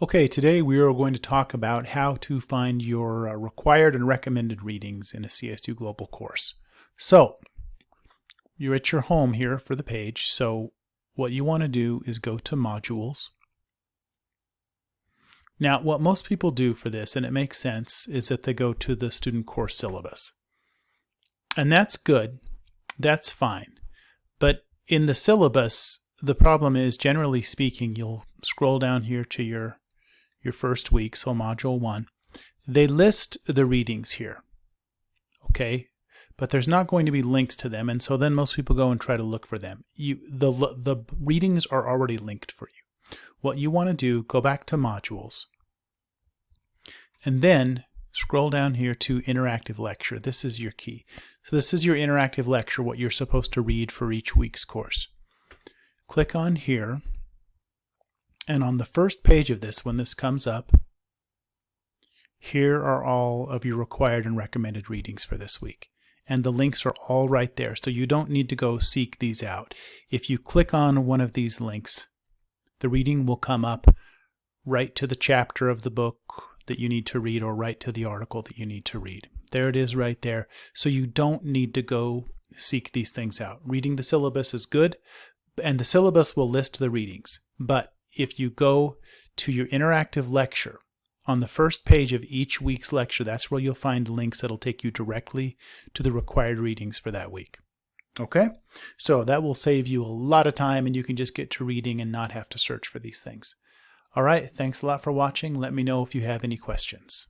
Okay, today we are going to talk about how to find your uh, required and recommended readings in a CSU Global course. So, you're at your home here for the page, so what you want to do is go to Modules. Now, what most people do for this, and it makes sense, is that they go to the student course syllabus. And that's good, that's fine. But in the syllabus, the problem is, generally speaking, you'll scroll down here to your your first week, so module one, they list the readings here. Okay, but there's not going to be links to them, and so then most people go and try to look for them. You the the readings are already linked for you. What you want to do, go back to modules, and then scroll down here to interactive lecture. This is your key. So this is your interactive lecture, what you're supposed to read for each week's course. Click on here and on the first page of this, when this comes up, here are all of your required and recommended readings for this week. And the links are all right there, so you don't need to go seek these out. If you click on one of these links, the reading will come up right to the chapter of the book that you need to read or right to the article that you need to read. There it is right there. So you don't need to go seek these things out. Reading the syllabus is good, and the syllabus will list the readings. But if you go to your interactive lecture, on the first page of each week's lecture, that's where you'll find links that'll take you directly to the required readings for that week. Okay? So that will save you a lot of time and you can just get to reading and not have to search for these things. All right, thanks a lot for watching. Let me know if you have any questions.